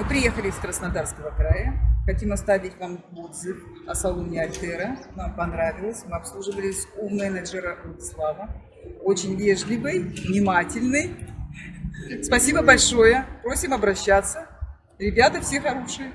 Мы приехали из Краснодарского края. Хотим оставить вам отзыв о салоне Альтера. Нам понравилось. Мы обслуживались у менеджера Слава. Очень вежливый, внимательный. Спасибо большое. Просим обращаться. Ребята все хорошие.